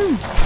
Hmm.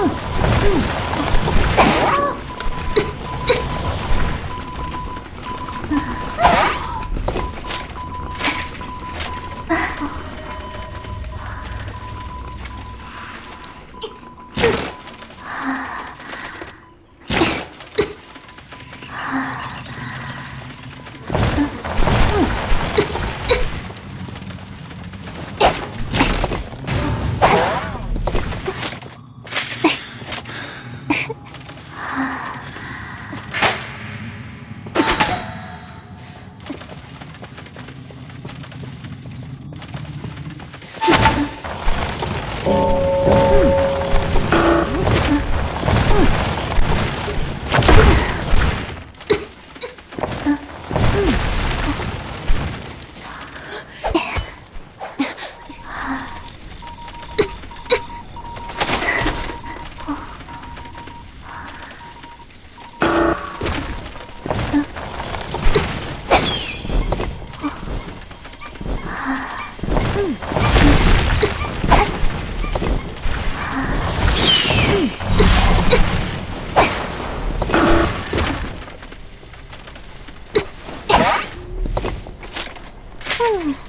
Oh, oh, oh. Hmm.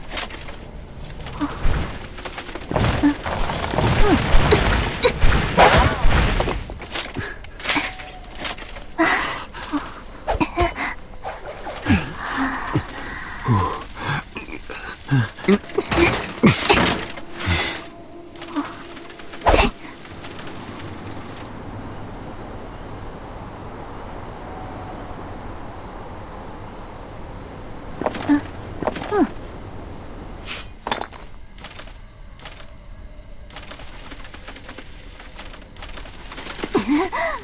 Mm-hmm.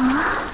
Ooh.